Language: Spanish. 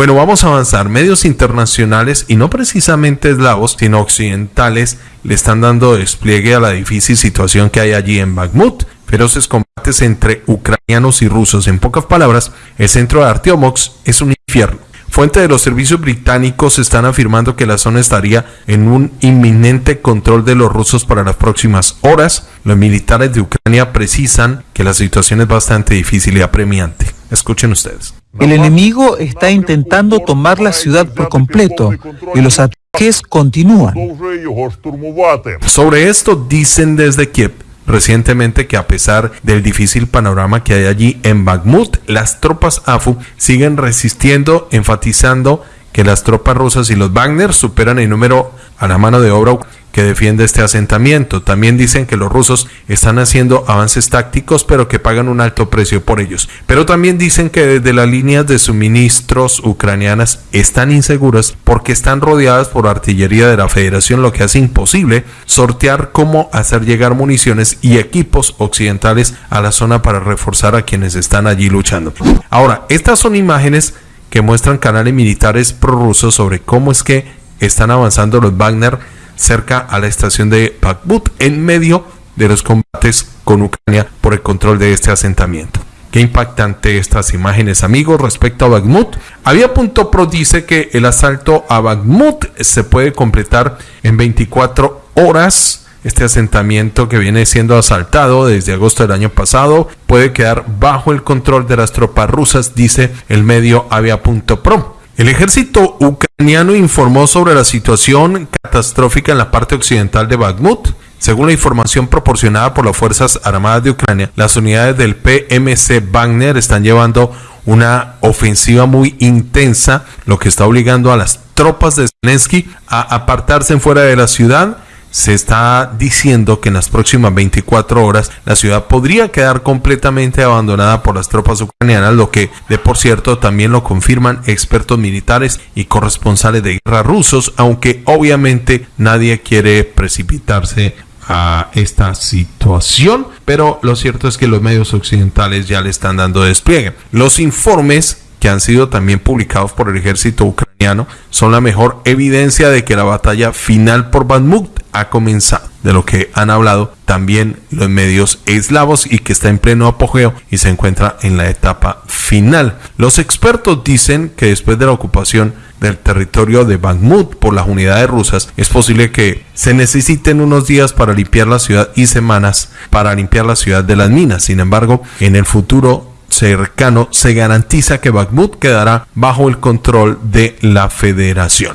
Bueno, vamos a avanzar. Medios internacionales y no precisamente eslavos, sino occidentales, le están dando despliegue a la difícil situación que hay allí en Bakhmut. Feroces combates entre ucranianos y rusos. En pocas palabras, el centro de Artyomox es un infierno. Fuentes de los servicios británicos están afirmando que la zona estaría en un inminente control de los rusos para las próximas horas. Los militares de Ucrania precisan que la situación es bastante difícil y apremiante. Escuchen ustedes. El enemigo está intentando tomar la ciudad por completo y los ataques continúan. Sobre esto dicen desde Kiev recientemente que a pesar del difícil panorama que hay allí en Bakhmut, las tropas AFU siguen resistiendo, enfatizando que las tropas rusas y los Wagner superan en número a la mano de obra que defiende este asentamiento. También dicen que los rusos están haciendo avances tácticos, pero que pagan un alto precio por ellos. Pero también dicen que desde las líneas de suministros ucranianas están inseguras porque están rodeadas por artillería de la Federación, lo que hace imposible sortear cómo hacer llegar municiones y equipos occidentales a la zona para reforzar a quienes están allí luchando. Ahora, estas son imágenes que muestran canales militares prorrusos sobre cómo es que están avanzando los Wagner cerca a la estación de Bakhmut en medio de los combates con Ucrania por el control de este asentamiento. Qué impactante estas imágenes, amigos, respecto a Bakhmut. Avia.pro dice que el asalto a Bakhmut se puede completar en 24 horas. Este asentamiento que viene siendo asaltado desde agosto del año pasado puede quedar bajo el control de las tropas rusas, dice el medio Avia.pro. El ejército ucraniano informó sobre la situación catastrófica en la parte occidental de Bakhmut. Según la información proporcionada por las Fuerzas Armadas de Ucrania, las unidades del PMC Wagner están llevando una ofensiva muy intensa, lo que está obligando a las tropas de Zelensky a apartarse en fuera de la ciudad se está diciendo que en las próximas 24 horas la ciudad podría quedar completamente abandonada por las tropas ucranianas, lo que de por cierto también lo confirman expertos militares y corresponsales de guerra rusos, aunque obviamente nadie quiere precipitarse a esta situación, pero lo cierto es que los medios occidentales ya le están dando despliegue. Los informes que han sido también publicados por el ejército ucraniano son la mejor evidencia de que la batalla final por Bakhmut ha comenzado, de lo que han hablado también los medios eslavos y que está en pleno apogeo y se encuentra en la etapa final. Los expertos dicen que después de la ocupación del territorio de Bakhmut por las unidades rusas, es posible que se necesiten unos días para limpiar la ciudad y semanas para limpiar la ciudad de las minas. Sin embargo, en el futuro cercano se garantiza que Bakhmut quedará bajo el control de la federación.